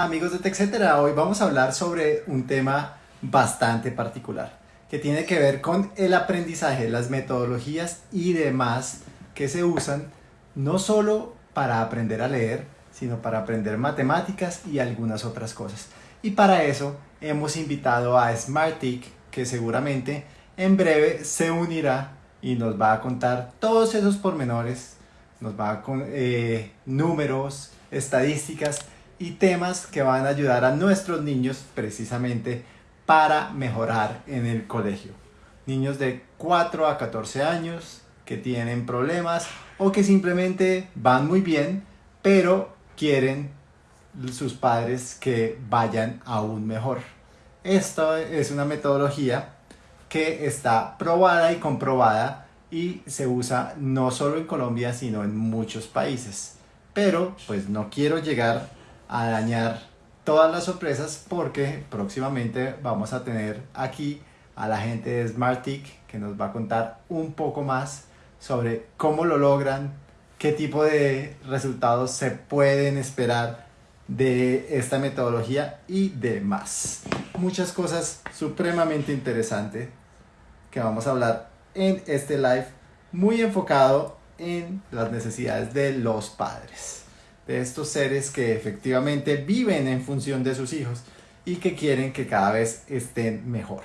Amigos de TechCetera, hoy vamos a hablar sobre un tema bastante particular que tiene que ver con el aprendizaje, las metodologías y demás que se usan no solo para aprender a leer, sino para aprender matemáticas y algunas otras cosas. Y para eso hemos invitado a Smartick, que seguramente en breve se unirá y nos va a contar todos esos pormenores, nos va con eh, números, estadísticas y temas que van a ayudar a nuestros niños precisamente para mejorar en el colegio. Niños de 4 a 14 años que tienen problemas o que simplemente van muy bien, pero quieren sus padres que vayan aún mejor. Esto es una metodología que está probada y comprobada y se usa no solo en Colombia, sino en muchos países. Pero pues no quiero llegar a dañar todas las sorpresas porque próximamente vamos a tener aquí a la gente de Smartick que nos va a contar un poco más sobre cómo lo logran, qué tipo de resultados se pueden esperar de esta metodología y demás. Muchas cosas supremamente interesantes que vamos a hablar en este live muy enfocado en las necesidades de los padres de estos seres que efectivamente viven en función de sus hijos y que quieren que cada vez estén mejor.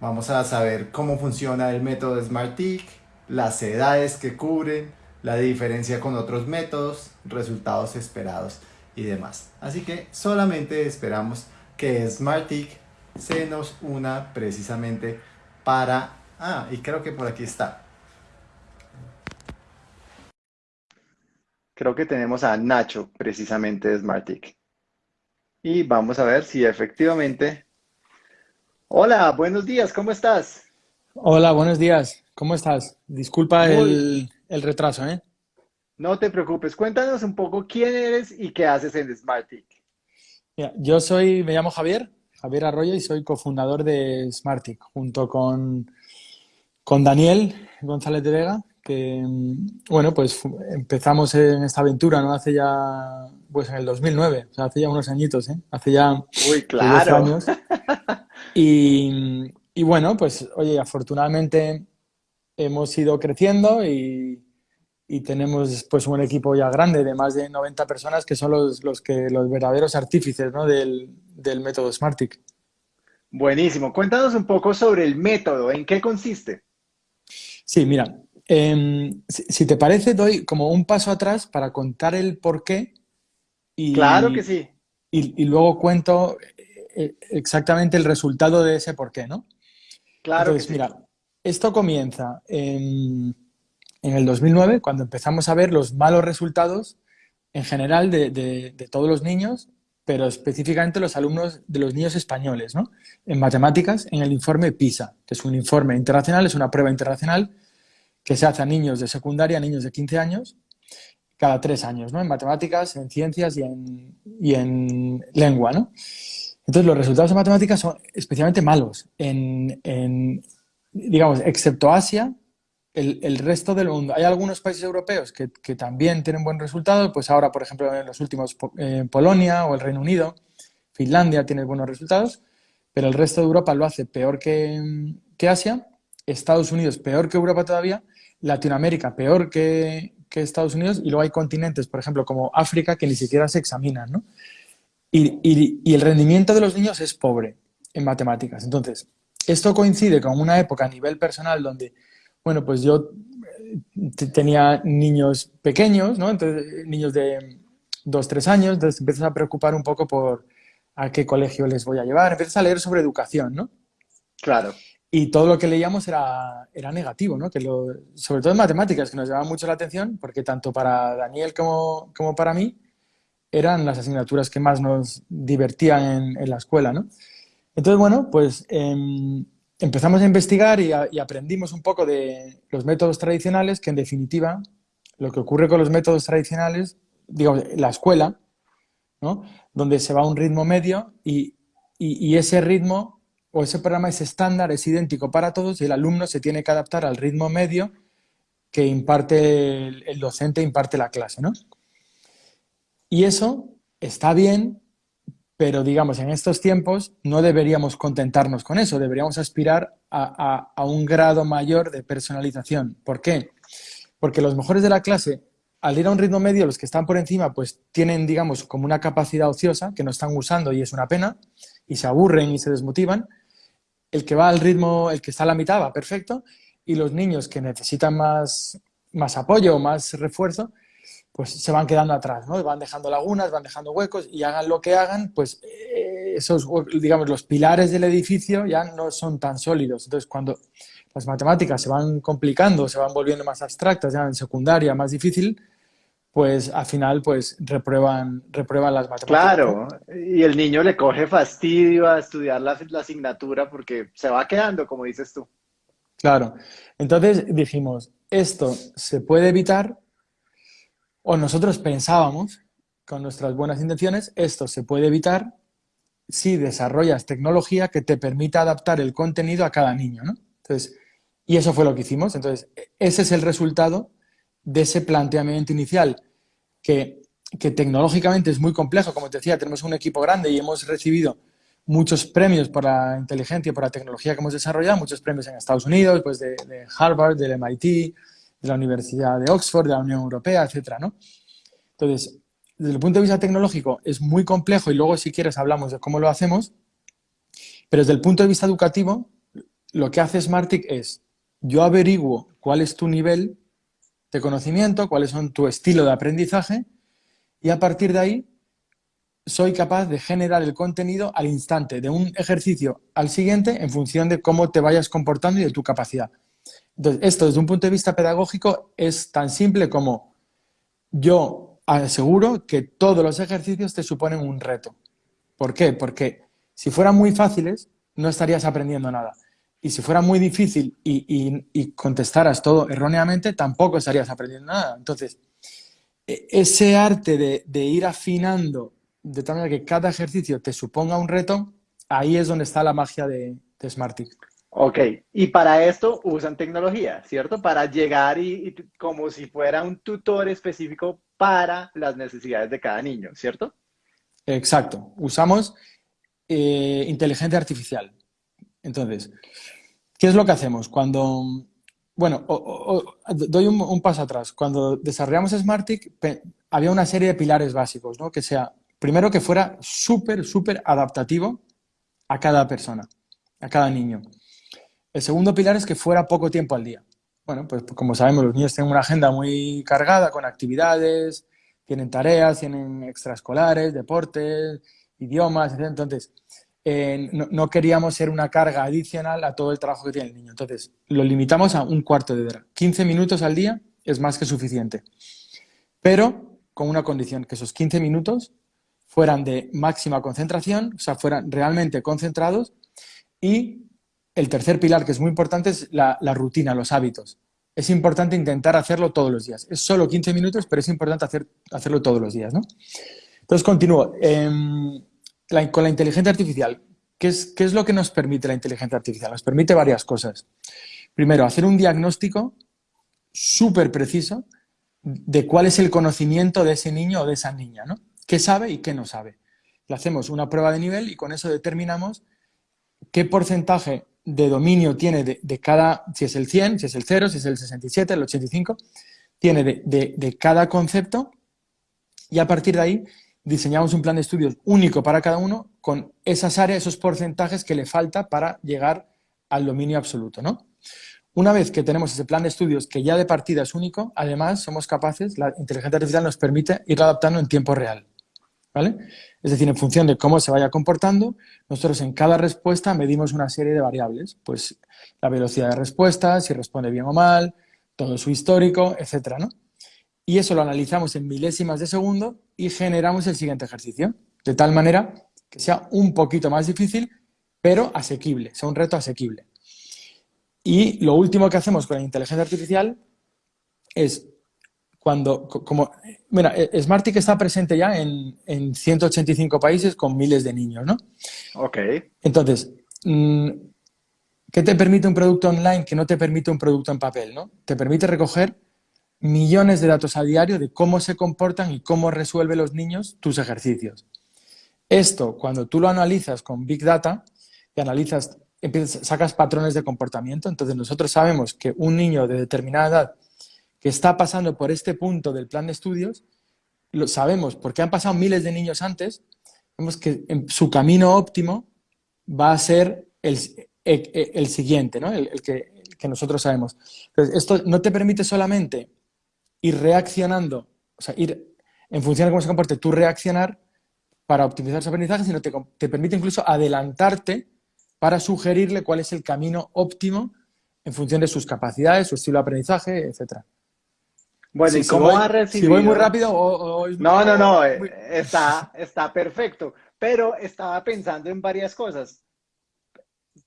Vamos a saber cómo funciona el método SmartTIC, las edades que cubren, la diferencia con otros métodos, resultados esperados y demás. Así que solamente esperamos que SmartTIC se nos una precisamente para... Ah, y creo que por aquí está. Creo que tenemos a Nacho, precisamente de Smartick. Y vamos a ver si efectivamente... Hola, buenos días, ¿cómo estás? Hola, buenos días, ¿cómo estás? Disculpa el, retraso, ¿eh? No te preocupes, cuéntanos un poco quién eres y qué haces en Smartick. yo soy, me llamo Javier, Javier Arroyo y soy cofundador de Smartick, junto con, con Daniel González de Vega, que, bueno, pues empezamos en esta aventura, ¿no? Hace ya, pues en el 2009, o sea, hace ya unos añitos, ¿eh? Hace ya Uy, claro. años. Y, y, bueno, pues, oye, afortunadamente hemos ido creciendo y, y, tenemos pues un equipo ya grande de más de 90 personas que son los, los que, los verdaderos artífices, ¿no? Del, del método Smartic. Buenísimo. Cuéntanos un poco sobre el método, ¿en qué consiste? Sí, mira, Em, si, te parece, doy como un paso atrás para contar el por qué. Y, claro que sí. Y, luego cuento eh, exactamente el resultado de ese por qué, ¿no? Claro Entonces, mira, esto comienza en, el 2009, cuando empezamos a ver los malos resultados en general de, de, todos los niños, pero específicamente los alumnos de los niños españoles, ¿no? En matemáticas, en el informe PISA, que es un informe internacional, es una prueba internacional que se hace a niños de secundaria, a niños de 15 años, cada tres años, ¿no? En matemáticas, en ciencias y en, lengua, ¿no? Entonces, los resultados en matemáticas son especialmente malos. En, digamos, excepto Asia, el, resto del mundo. Hay algunos países europeos que, que, también tienen buen resultado, pues ahora, por ejemplo, en los últimos, eh, Polonia o el Reino Unido, Finlandia tiene buenos resultados, pero el resto de Europa lo hace peor que, que Asia, Estados Unidos peor que Europa todavía, Latinoamérica peor que, Estados Unidos y luego hay continentes, por ejemplo, como África, que ni siquiera se examinan, ¿no? Y, el rendimiento de los niños es pobre en matemáticas. Entonces, esto coincide con una época a nivel personal donde, bueno, pues yo eh, tenía niños pequeños, ¿no? Entonces, niños de dos, tres años, entonces empiezas a preocupar un poco por a qué colegio les voy a llevar, empiezas a leer sobre educación, ¿no? Claro. Y todo lo que leíamos era, era negativo, ¿no? Que sobre todo matemáticas, que nos llamaba mucho la atención, porque tanto para Daniel como, como para mí eran las asignaturas que más nos divertían en, la escuela, ¿no? Entonces, bueno, pues em, empezamos a investigar y, aprendimos un poco de los métodos tradicionales, que en definitiva lo que ocurre con los métodos tradicionales, digamos, la escuela, ¿no? Donde se va a un ritmo medio y, y ese ritmo o ese programa es estándar, es idéntico para todos y el alumno se tiene que adaptar al ritmo medio que imparte el, docente, imparte la clase, ¿no? Y eso está bien, pero digamos, en estos tiempos no deberíamos contentarnos con eso, deberíamos aspirar a, a, un grado mayor de personalización. ¿Por qué? Porque los mejores de la clase, al ir a un ritmo medio, los que están por encima, pues tienen, digamos, como una capacidad ociosa que no están usando y es una pena, y se aburren y se desmotivan. El que va al ritmo, el que está a la mitad va perfecto, y los niños que necesitan más, más apoyo, más refuerzo, pues se van quedando atrás, ¿no? Van dejando lagunas, van dejando huecos y hagan lo que hagan, pues eh, esos, digamos, los pilares del edificio ya no son tan sólidos. Entonces, cuando las matemáticas se van complicando, se van volviendo más abstractas, ya en secundaria más difícil, pues al final pues reprueban, reprueban las matemáticas. Claro, y el niño le coge fastidio a estudiar la, la asignatura porque se va quedando, como dices tú. Claro, entonces dijimos, esto se puede evitar o nosotros pensábamos, con nuestras buenas intenciones, esto se puede evitar si desarrollas tecnología que te permita adaptar el contenido a cada niño, ¿no? Entonces, y eso fue lo que hicimos. Entonces, ese es el resultado de ese planteamiento inicial, que, que tecnológicamente es muy complejo. Como te decía, tenemos un equipo grande y hemos recibido muchos premios por la inteligencia y por la tecnología que hemos desarrollado, muchos premios en Estados Unidos, pues de, Harvard, del MIT, de la Universidad de Oxford, de la Unión Europea, etcétera, ¿no? Entonces, desde el punto de vista tecnológico es muy complejo y luego si quieres hablamos de cómo lo hacemos, pero desde el punto de vista educativo, lo que hace Smartick es, yo averiguo cuál es tu nivel de conocimiento, cuáles son tu estilo de aprendizaje y a partir de ahí soy capaz de generar el contenido al instante, de un ejercicio al siguiente en función de cómo te vayas comportando y de tu capacidad. Entonces, esto desde un punto de vista pedagógico es tan simple como yo aseguro que todos los ejercicios te suponen un reto. ¿Por qué? Porque si fueran muy fáciles, no estarías aprendiendo nada. Y si fuera muy difícil y, contestaras todo erróneamente, tampoco estarías aprendiendo nada. Entonces, e, ese arte de, ir afinando de tal manera que cada ejercicio te suponga un reto, ahí es donde está la magia de, de Smartick. Ok, y para esto usan tecnología, ¿cierto? Para llegar y, como si fuera un tutor específico para las necesidades de cada niño, ¿cierto? Exacto, usamos eh, inteligencia artificial. Entonces, ¿qué es lo que hacemos? Cuando, bueno, doy un, paso atrás. Cuando desarrollamos Smartick, había una serie de pilares básicos, ¿no? Que sea, primero que fuera súper, súper adaptativo a cada persona, a cada niño. El segundo pilar es que fuera poco tiempo al día. Bueno, pues como sabemos, los niños tienen una agenda muy cargada con actividades, tienen tareas, tienen extraescolares, deportes, idiomas, etc. Entonces, no, queríamos ser una carga adicional a todo el trabajo que tiene el niño. Entonces, lo limitamos a un cuarto de hora. 15 minutos al día es más que suficiente. Pero con una condición, que esos 15 minutos fueran de máxima concentración, o sea, fueran realmente concentrados y el tercer pilar, que es muy importante, es la, rutina, los hábitos. Es importante intentar hacerlo todos los días. Es solo 15 minutos, pero es importante hacer, hacerlo todos los días. ¿no? Entonces, continúo. Con la inteligencia artificial, ¿qué es, ¿qué es lo que nos permite la inteligencia artificial? Nos permite varias cosas. Primero, hacer un diagnóstico súper preciso de cuál es el conocimiento de ese niño o de esa niña, ¿no? ¿Qué sabe y qué no sabe? Le hacemos una prueba de nivel y con eso determinamos qué porcentaje de dominio tiene de, cada, si es el 100, si es el 0, si es el 67, el 85, tiene de, cada concepto y a partir de ahí diseñamos un plan de estudios único para cada uno con esas áreas, esos porcentajes que le falta para llegar al dominio absoluto, ¿no? Una vez que tenemos ese plan de estudios que ya de partida es único, además somos capaces, la inteligencia artificial nos permite ir adaptando en tiempo real. ¿vale? Es decir, en función de cómo se vaya comportando, nosotros en cada respuesta medimos una serie de variables, pues la velocidad de respuesta, si responde bien o mal, todo su histórico, etcétera, ¿no? Y eso lo analizamos en milésimas de segundo y generamos el siguiente ejercicio, de tal manera que sea un poquito más difícil, pero asequible, sea un reto asequible. Y lo último que hacemos con la inteligencia artificial es cuando, como, mira, e, Smartick está presente ya en, en 185 países con miles de niños, ¿no? Ok. Entonces, mm, ¿qué te permite un producto online que no te permite un producto en papel, no? Te permite recoger millones de datos a diario de cómo se comportan y cómo resuelven los niños tus ejercicios. Esto, cuando tú lo analizas con Big Data y analizas, sacas patrones de comportamiento, entonces nosotros sabemos que un niño de determinada edad que está pasando por este punto del plan de estudios, lo sabemos porque han pasado miles de niños antes, vemos que su camino óptimo va a ser el, el, siguiente, ¿no? el, que, que, nosotros sabemos. Entonces, esto no te permite solamente ir reaccionando, o sea, ir en función de cómo se comporte, tú reaccionar para optimizar su aprendizaje, sino te, te permite incluso adelantarte para sugerirle cuál es el camino óptimo en función de sus capacidades, su estilo de aprendizaje, etcétera. Bueno, ¿y cómo ha recibido? Si voy muy rápido o, No, no, no, eh, está, está perfecto. Pero estaba pensando en varias cosas.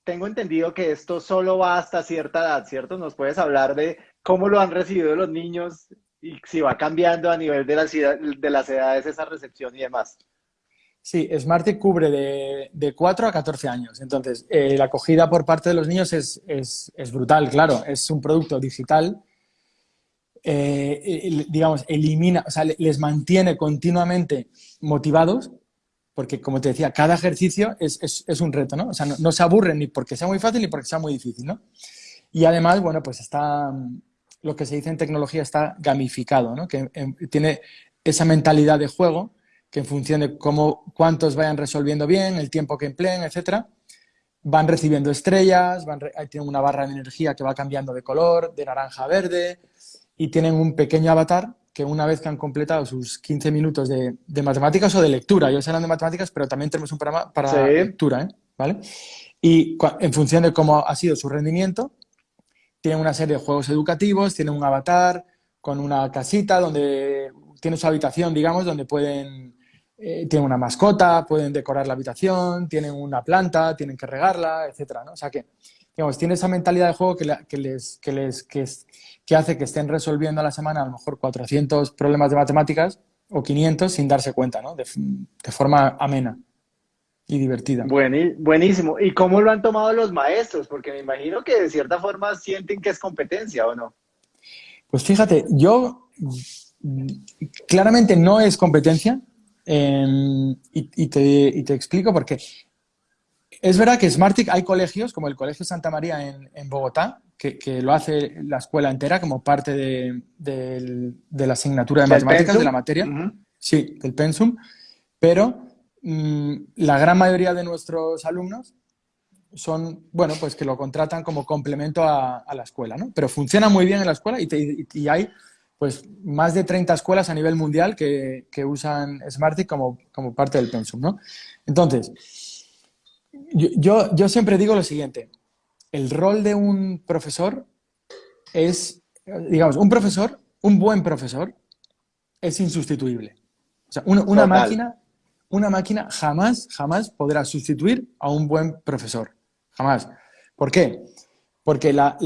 Tengo entendido que esto solo va hasta cierta edad, ¿cierto? ¿Nos puedes hablar de cómo lo han recibido los niños y si va cambiando a nivel de las, de las edades esa recepción y demás? Sí, Smarty cubre de, de 4 a 14 años. Entonces, eh, la acogida por parte de los niños es, es, brutal, claro. Es un producto digital eh, digamos, elimina, o sea, les mantiene continuamente motivados, porque como te decía, cada ejercicio es, es, es un reto, ¿no? O sea, no, se aburren ni porque sea muy fácil ni porque sea muy difícil, ¿no? Y además, bueno, pues está, lo que se dice en tecnología está gamificado, ¿no? Que em, tiene esa mentalidad de juego que en función de cómo, cuántos vayan resolviendo bien, el tiempo que empleen, etcétera, van recibiendo estrellas, van tienen una barra de energía que va cambiando de color, de naranja a verde, y tienen un pequeño avatar que una vez que han completado sus 15 minutos de, matemáticas o de lectura, ellos eran de matemáticas, pero también tenemos un programa para lectura, ¿eh? ¿vale? Y en función de cómo ha sido su rendimiento, tienen una serie de juegos educativos, tienen un avatar con una casita donde tiene su habitación, digamos, donde pueden, eh, una mascota, pueden decorar la habitación, tienen una planta, tienen que regarla, etcétera, ¿no? O sea que, digamos, tiene esa mentalidad de juego que, les, que les, que que hace que estén resolviendo a la semana a lo mejor 400 problemas de matemáticas o 500 sin darse cuenta, ¿no? De, forma amena y divertida. buenísimo. ¿Y cómo lo han tomado los maestros? Porque me imagino que de cierta forma sienten que es competencia, ¿o no? Pues fíjate, yo claramente no es competencia em, y, te, y, te, explico por qué. Es verdad que Smartic hay colegios, como el Colegio Santa María en, en Bogotá, que, lo hace la escuela entera como parte de, la asignatura de matemáticas, de la materia. Sí, del pensum. Pero la gran mayoría de nuestros alumnos son, bueno, pues que lo contratan como complemento a, la escuela, ¿no? Pero funciona muy bien en la escuela y, hay pues más de 30 escuelas a nivel mundial que, usan Smarty como, como parte del pensum, ¿no? Entonces, yo, yo siempre digo lo siguiente, el rol de un profesor es, digamos, un profesor, un buen profesor, es insustituible. O sea, una, máquina, una máquina jamás, jamás podrá sustituir a un buen profesor. Jamás. ¿Por qué? Porque la,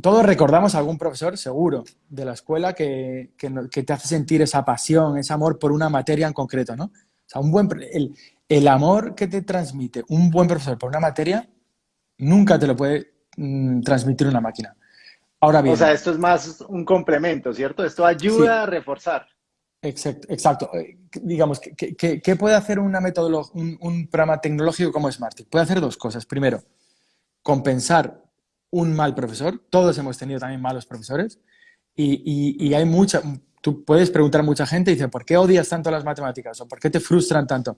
todos recordamos a algún profesor, seguro, de la escuela que, te hace sentir esa pasión, ese amor por una materia en concreto, ¿no? O sea, un buen, el, el amor que te transmite un buen profesor por una materia nunca te lo puede mm, transmitir una máquina. Ahora bien. O sea, esto es más un complemento, ¿cierto? Esto ayuda a reforzar. Exacto. exacto. Eh, digamos, ¿qué, puede hacer una un, un, programa tecnológico como Smartick? Puede hacer dos cosas. Primero, compensar un mal profesor. Todos hemos tenido también malos profesores. Y, hay mucha, tú puedes preguntar a mucha gente y dice, ¿por qué odias tanto las matemáticas? ¿O por qué te frustran tanto?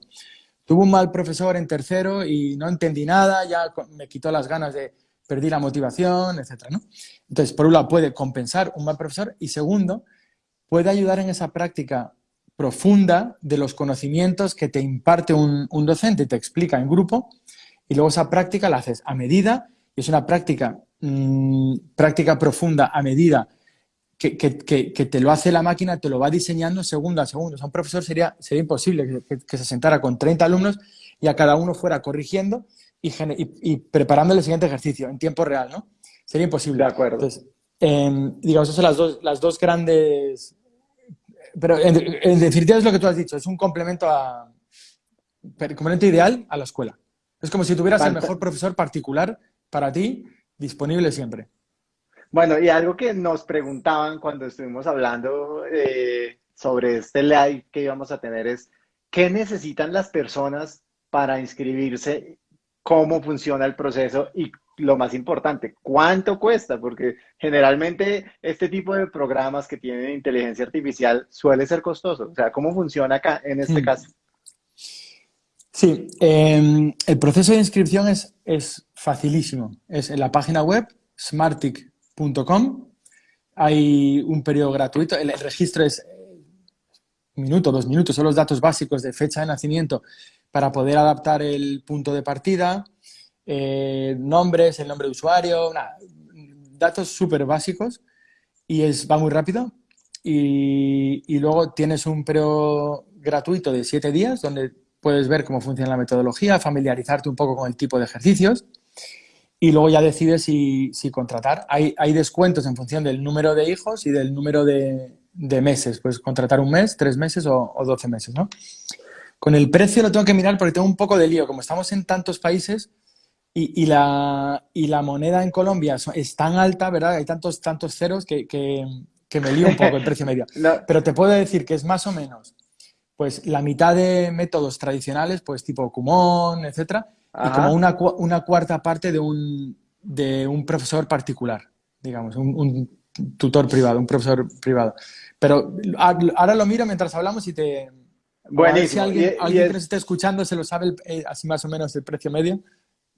Tuve un mal profesor en tercero y no entendí nada, ya me quitó las ganas de perdí la motivación, etc. ¿no? Entonces, por un lado, puede compensar un mal profesor y segundo, puede ayudar en esa práctica profunda de los conocimientos que te imparte un, docente, te explica en grupo y luego esa práctica la haces a medida y es una práctica, mm, práctica profunda a medida que, que, te lo hace la máquina, te lo va diseñando segundo a segundo. O sea, un profesor sería, sería imposible que, se sentara con 30 alumnos y a cada uno fuera corrigiendo y, y, preparando el siguiente ejercicio en tiempo real, ¿no? Sería imposible. De acuerdo. Entonces, em, digamos, esas son las dos, las dos grandes... Pero en, definitiva es lo que tú has dicho, es un complemento a... complemento ideal a la escuela. Es como si tuvieras el mejor profesor particular para ti disponible siempre. Bueno, y algo que nos preguntaban cuando estuvimos hablando eh, sobre este live que íbamos a tener es, ¿qué necesitan las personas para inscribirse? ¿Cómo funciona el proceso? Y lo más importante, ¿cuánto cuesta? Porque generalmente este tipo de programas que tienen inteligencia artificial suele ser costoso. O sea, ¿cómo funciona acá en este caso? Sí, eh, el proceso de inscripción es, es facilísimo. Es en la página web smartic.com. Hay un periodo gratuito. El, el registro es eh, un minuto, dos minutos. Son los datos básicos de fecha de nacimiento para poder adaptar el punto de partida, eh, nombres, el nombre de usuario, nada, datos súper básicos y es, va muy rápido. Y, y luego tienes un periodo gratuito de siete días donde puedes ver cómo funciona la metodología, familiarizarte un poco con el tipo de ejercicios y luego ya decides si, si contratar. Hay, hay, descuentos en función del número de hijos y del número de, de meses. Puedes contratar un mes, tres meses o, 12 meses, ¿no? Con el precio lo tengo que mirar porque tengo un poco de lío. Como estamos en tantos países y, y, la, y la, moneda en Colombia es tan alta, ¿verdad? Hay tantos, tantos ceros que, que, que me lío un poco el precio medio. no. Pero te puedo decir que es más o menos pues la mitad de métodos tradicionales, pues tipo Kumon, etcétera, Ajá. y como una, una, cuarta parte de un, de un profesor particular, digamos, un, un, tutor privado, un profesor privado. Pero ahora lo miro mientras hablamos y te... Buenísimo. Si alguien, y, alguien y que nos esté escuchando se lo sabe el, eh, así más o menos el precio medio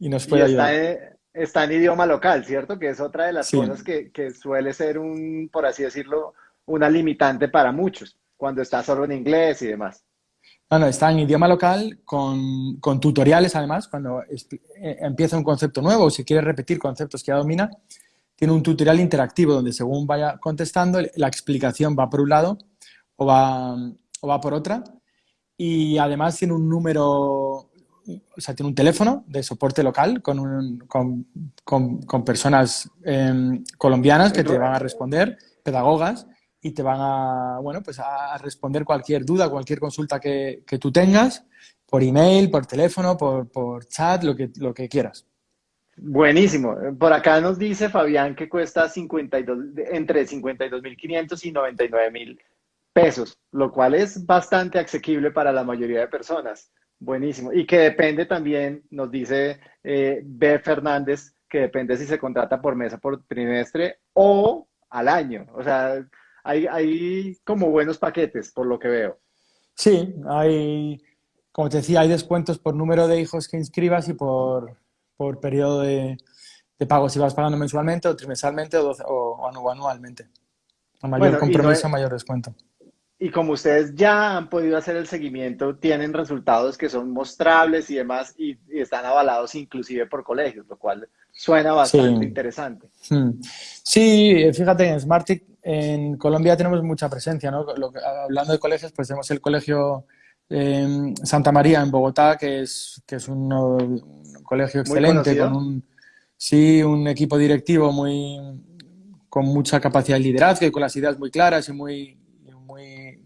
y nos puede y ayudar. En, está en idioma local, ¿cierto? Que es otra de las sí. cosas que, que suele ser un, por así decirlo, una limitante para muchos cuando está solo en inglés y demás. No, no, está en idioma local con, con tutoriales además, cuando es, eh, empieza un concepto nuevo o si quiere repetir conceptos que ya domina, tiene un tutorial interactivo donde según vaya contestando, la explicación va por un lado o va, o va por otra y además tiene un número, o sea, tiene un teléfono de soporte local con, un, con, con, personas eh, colombianas que te van a responder, pedagogas, y te van a, bueno, pues a responder cualquier duda, cualquier consulta que, que tú tengas, por email, por teléfono, por, por chat, lo que, lo que quieras. Buenísimo. Por acá nos dice Fabián que cuesta 52, entre 52.500 y 99.000 pesos, lo cual es bastante asequible para la mayoría de personas. Buenísimo. Y que depende también, nos dice eh, B. Fernández, que depende si se contrata por mesa, por trimestre o al año. O sea, hay, hay como buenos paquetes, por lo que veo. Sí, hay, como te decía, hay descuentos por número de hijos que inscribas y por, por periodo de, de pago, si vas pagando mensualmente o trimestralmente o, doce, o, o anualmente. A mayor bueno, compromiso, no, mayor descuento. Y como ustedes ya han podido hacer el seguimiento, tienen resultados que son mostrables y demás, y, y están avalados inclusive por colegios, lo cual suena bastante sí. interesante. Sí, fíjate, en Smartic en Colombia tenemos mucha presencia, ¿no? Lo, hablando de colegios, pues tenemos el colegio eh, Santa María en Bogotá, que es, que es un, un colegio excelente, con un, sí, un equipo directivo muy, con mucha capacidad de liderazgo y con las ideas muy claras y muy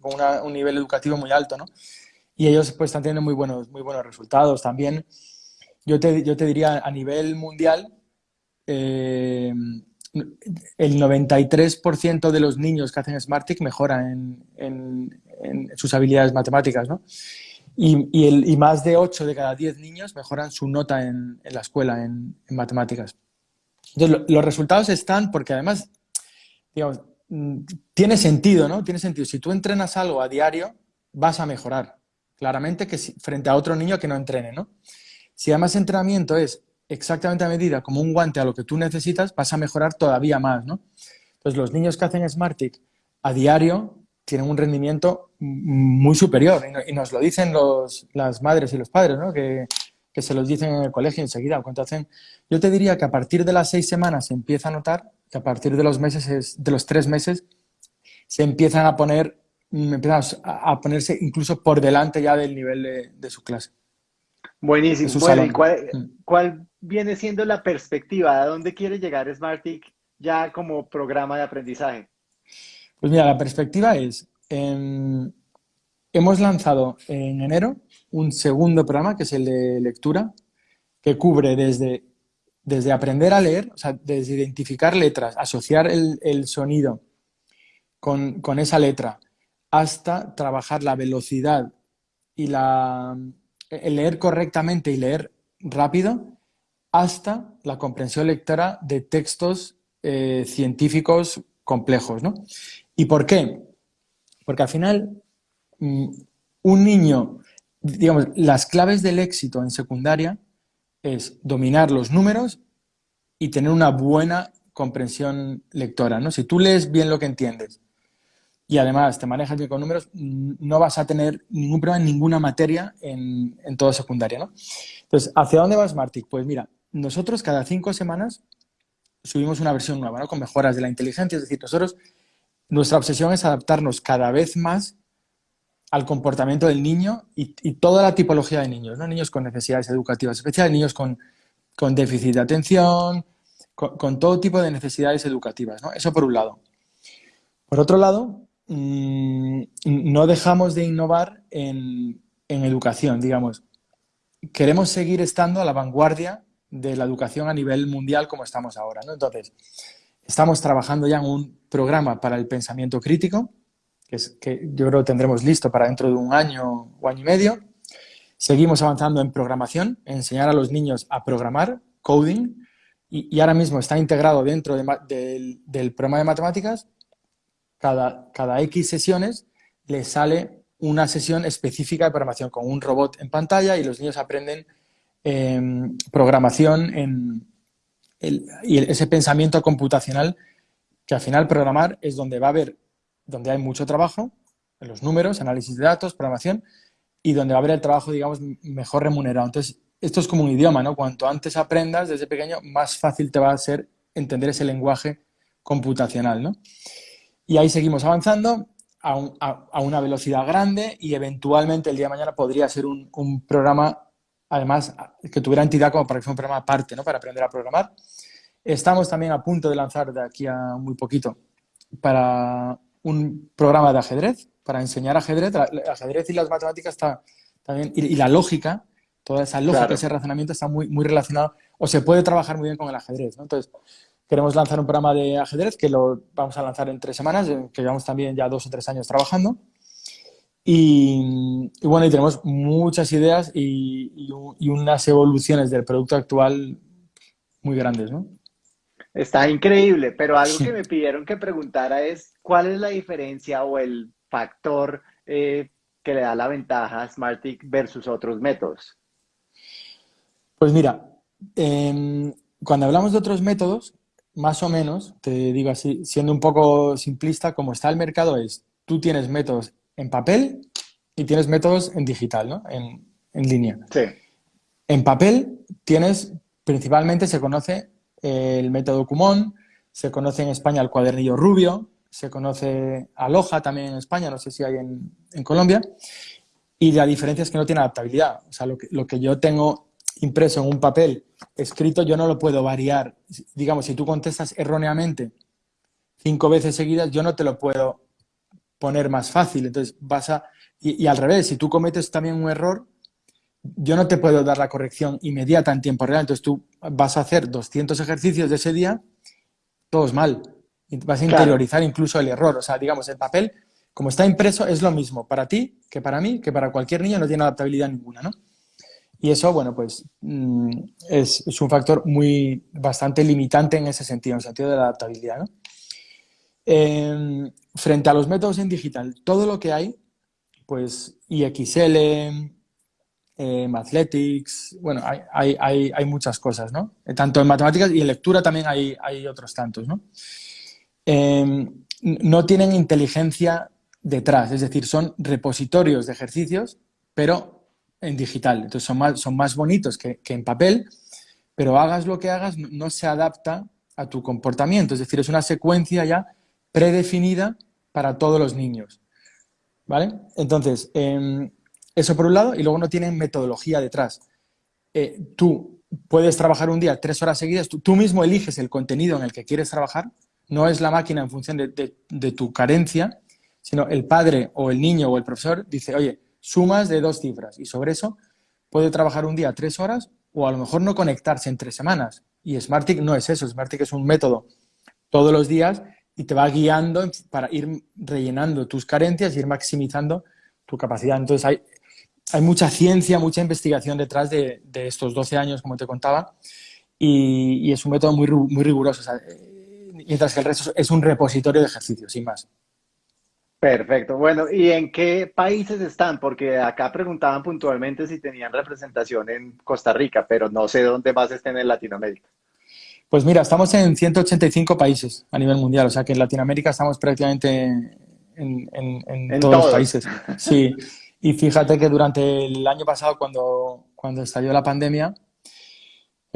con un nivel educativo muy alto, ¿no? Y ellos pues están teniendo muy buenos, muy buenos resultados. También yo te, yo te diría a nivel mundial, eh, el 93% de los niños que hacen Smartic mejoran en, sus habilidades matemáticas, ¿no? Y, más de 8 de cada 10 niños mejoran su nota en, la escuela en, matemáticas. Entonces, lo, los resultados están porque además, digamos, tiene sentido, ¿no? Tiene sentido. Si tú entrenas algo a diario, vas a mejorar. Claramente que frente a otro niño que no entrene, ¿no? Si además entrenamiento es exactamente a medida, como un guante a lo que tú necesitas, vas a mejorar todavía más, ¿no? Entonces, los niños que hacen Smartic a diario tienen un rendimiento muy superior y nos lo dicen los, las madres y los padres, ¿no? Que, que se los dicen en el colegio enseguida. Cuando hacen, yo te diría que a partir de las seis semanas se empieza a notar que a partir de los meses, de los tres meses, se empiezan a poner, empiezan a ponerse incluso por delante ya del nivel de, de su clase. Buenísimo. Bueno, ¿y cuál, cuál, viene siendo la perspectiva? ¿A dónde quiere llegar Smartic ya como programa de aprendizaje? Pues mira, la perspectiva es, eh, hemos lanzado en enero un segundo programa, que es el de lectura, que cubre desde desde aprender a leer, o sea, desde identificar letras, asociar el, sonido con, esa letra, hasta trabajar la velocidad y la, el leer correctamente y leer rápido, hasta la comprensión lectora de textos eh, científicos complejos. ¿no? ¿Y por qué? Porque al final, un niño, digamos, las claves del éxito en secundaria es dominar los números y tener una buena comprensión lectora. ¿no? Si tú lees bien lo que entiendes y además te manejas bien con números, no vas a tener ningún problema en ninguna materia en, en toda secundaria. ¿no? Entonces, ¿hacia dónde va Smartick? Pues mira, nosotros cada cinco semanas subimos una versión nueva, ¿no? con mejoras de la inteligencia. Es decir, nosotros, nuestra obsesión es adaptarnos cada vez más al comportamiento del niño y, toda la tipología de niños, ¿no? Niños con necesidades educativas especiales, niños con, déficit de atención, con, todo tipo de necesidades educativas, ¿no? Eso por un lado. Por otro lado, mm, no dejamos de innovar en, educación, digamos. Queremos seguir estando a la vanguardia de la educación a nivel mundial como estamos ahora, ¿no? Entonces, estamos trabajando ya en un programa para el pensamiento crítico, que, es, que yo creo que tendremos listo para dentro de un año o año y medio. Seguimos avanzando en programación, enseñar a los niños a programar, coding, y, ahora mismo está integrado dentro del, programa de matemáticas. Cada, cada X sesiones le sale una sesión específica de programación con un robot en pantalla y los niños aprenden em, programación en y ese pensamiento computacional que al final programar es donde va a haber donde hay mucho trabajo, en los números, análisis de datos, programación, y donde va a haber el trabajo, digamos, mejor remunerado. Entonces, esto es como un idioma, ¿no? Cuanto antes aprendas desde pequeño, más fácil te va a ser entender ese lenguaje computacional, ¿no? Y ahí seguimos avanzando a, una velocidad grande y eventualmente el día de mañana podría ser un, programa, además, que tuviera entidad como para que fuera un programa aparte, ¿no? Para aprender a programar. Estamos también a punto de lanzar de aquí a muy poquito para un programa de ajedrez para enseñar ajedrez. El ajedrez y las matemáticas está también, y, la lógica, toda esa lógica, ese razonamiento está muy, muy relacionado, o se puede trabajar muy bien con el ajedrez. Entonces, queremos lanzar un programa de ajedrez que lo vamos a lanzar en tres semanas, que llevamos también ya dos o tres años trabajando. Y, bueno, y tenemos muchas ideas y, y, unas evoluciones del producto actual muy grandes, ¿no? Está increíble, pero algo que me pidieron que preguntara es cuál es la diferencia o el factor eh, que le da la ventaja a Smartick versus otros métodos. Pues mira, em, cuando hablamos de otros métodos, más o menos, te digo así, siendo un poco simplista, como está el mercado es, tú tienes métodos en papel y tienes métodos en digital, ¿no? En, en línea. Sí. En papel tienes, principalmente se conoce el método Kumon, se conoce en España el cuadernillo rubio, se conoce Aloha también en España, no sé si hay en, Colombia, y la diferencia es que no tiene adaptabilidad. O sea, lo que, yo tengo impreso en un papel escrito, yo no lo puedo variar. Digamos, si tú contestas erróneamente cinco veces seguidas, yo no te lo puedo poner más fácil. Entonces, vas a... Y al revés, si tú cometes también un error, yo no te puedo dar la corrección inmediata en tiempo real. Entonces tú vas a hacer 200 ejercicios de ese día, todos mal. Vas a interiorizar incluso el error. O sea, digamos, el papel, como está impreso, es lo mismo para ti que para mí, que para cualquier niño, no tiene adaptabilidad ninguna, ¿no? Y eso, bueno, pues mm, es, un factor muy, bastante limitante en ese sentido, en el sentido de la adaptabilidad, ¿no? Em, frente a los métodos en digital, todo lo que hay, pues IXL, eh, Mathletics, bueno, hay, hay, hay, muchas cosas, ¿no? Tanto en matemáticas y en lectura también hay, hay otros tantos, ¿no? Em, no tienen inteligencia detrás, es decir, son repositorios de ejercicios, pero en digital. Entonces son más, son más bonitos que, que en papel, pero hagas lo que hagas, no se adapta a tu comportamiento. Es decir, es una secuencia ya predefinida para todos los niños. ¿Vale? Entonces, eh, eso por un lado, y luego no tienen metodología detrás. Eh, tú puedes trabajar un día tres horas seguidas, tú, mismo eliges el contenido en el que quieres trabajar, no es la máquina en función de, tu carencia, sino el padre o el niño o el profesor dice, oye, sumas de dos cifras y sobre eso puede trabajar un día tres horas o a lo mejor no conectarse entre semanas. Y Smartick no es eso, Smartick es un método todos los días y te va guiando para ir rellenando tus carencias y ir maximizando tu capacidad. Entonces hay, hay mucha ciencia, mucha investigación detrás de, estos 12 años, como te contaba, y, es un método muy, muy riguroso, eh, mientras que el resto es un repositorio de ejercicios, sin más. Perfecto. Bueno, ¿y en qué países están? Porque acá preguntaban puntualmente si tenían representación en Costa Rica, pero no sé dónde más estén en Latinoamérica. Pues mira, estamos en 185 países a nivel mundial, o sea que en Latinoamérica estamos prácticamente en, todos, los países. Sí, y fíjate que durante el año pasado, cuando, cuando estalló la pandemia,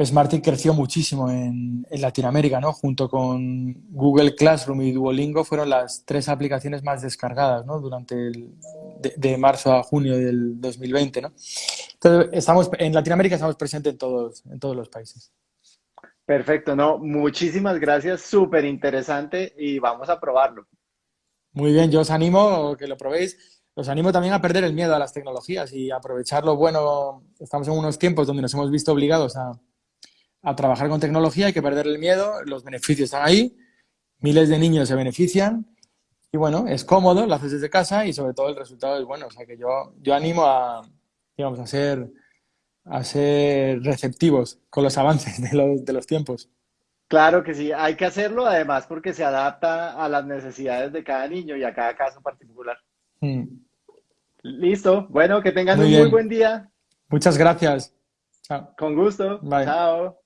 Smarty creció muchísimo en, Latinoamérica, ¿no? Junto con Google Classroom y Duolingo fueron las tres aplicaciones más descargadas, ¿no? Durante el, de, marzo a junio del 2020, ¿no? Entonces, estamos, en Latinoamérica estamos presentes en todos, en todos los países. Perfecto, no, muchísimas gracias, súper interesante y vamos a probarlo. Muy bien, yo os animo a que lo probéis. Os animo también a perder el miedo a las tecnologías y aprovechar lo bueno. Estamos en unos tiempos donde nos hemos visto obligados a, a trabajar con tecnología, hay que perder el miedo, los beneficios están ahí, miles de niños se benefician y bueno, es cómodo, lo haces desde casa y sobre todo el resultado es bueno. O sea que yo, yo animo a, digamos, a ser a ser receptivos con los avances de los, de los tiempos. Claro que sí, hay que hacerlo además porque se adapta a las necesidades de cada niño y a cada caso particular. Mm. Listo, bueno, que tengan un muy buen día. Muchas gracias. Chao. Con gusto. Bye. Chao.